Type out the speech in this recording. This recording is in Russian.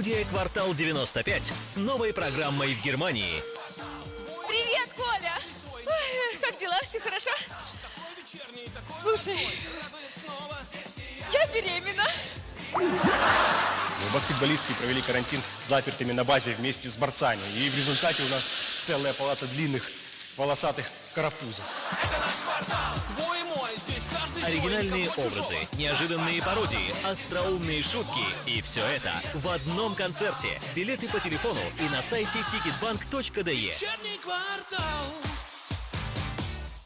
«Квартал 95» с новой программой в Германии. Привет, Коля! Ой, как дела? Все хорошо? Слушай, я беременна. Баскетболистки провели карантин запертыми на базе вместе с борцами. И в результате у нас целая палата длинных волосатых карапузов. Твой мой, здесь каждый Оригинальные образы, неожиданные пародии, остроумные шутки. И все это в одном концерте. Билеты по телефону и на сайте ticketbank.de. Вечерний квартал.